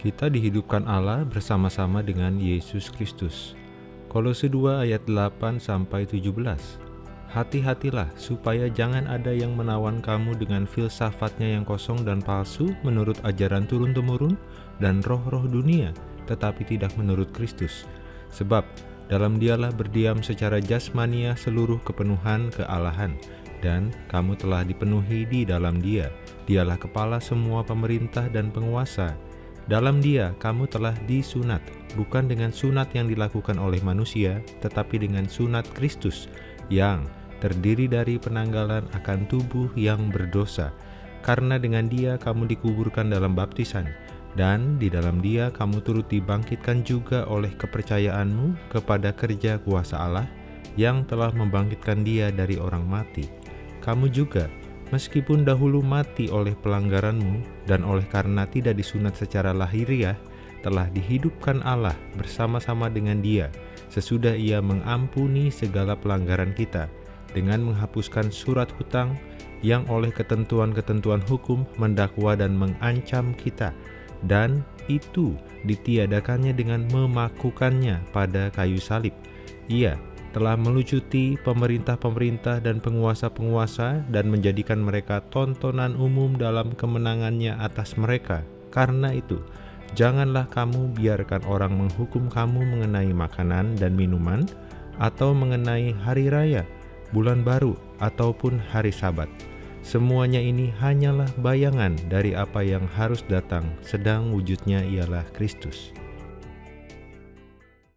Kita dihidupkan Allah bersama-sama dengan Yesus Kristus. Kolose 2 ayat 8 sampai 17. Hati-hatilah supaya jangan ada yang menawan kamu dengan filsafatnya yang kosong dan palsu menurut ajaran turun-temurun dan roh-roh dunia, tetapi tidak menurut Kristus. Sebab dalam dialah berdiam secara jasmania seluruh kepenuhan kealahan, dan kamu telah dipenuhi di dalam dia. Dialah kepala semua pemerintah dan penguasa, dalam dia kamu telah disunat, bukan dengan sunat yang dilakukan oleh manusia, tetapi dengan sunat Kristus, yang terdiri dari penanggalan akan tubuh yang berdosa. Karena dengan dia kamu dikuburkan dalam baptisan, dan di dalam dia kamu turut dibangkitkan juga oleh kepercayaanmu kepada kerja kuasa Allah, yang telah membangkitkan dia dari orang mati. Kamu juga Meskipun dahulu mati oleh pelanggaranmu dan oleh karena tidak disunat secara lahiriah, telah dihidupkan Allah bersama-sama dengan dia sesudah ia mengampuni segala pelanggaran kita dengan menghapuskan surat hutang yang oleh ketentuan-ketentuan hukum mendakwa dan mengancam kita dan itu ditiadakannya dengan memakukannya pada kayu salib. Ia telah melucuti pemerintah-pemerintah dan penguasa-penguasa dan menjadikan mereka tontonan umum dalam kemenangannya atas mereka. Karena itu, janganlah kamu biarkan orang menghukum kamu mengenai makanan dan minuman, atau mengenai hari raya, bulan baru, ataupun hari sabat. Semuanya ini hanyalah bayangan dari apa yang harus datang, sedang wujudnya ialah Kristus.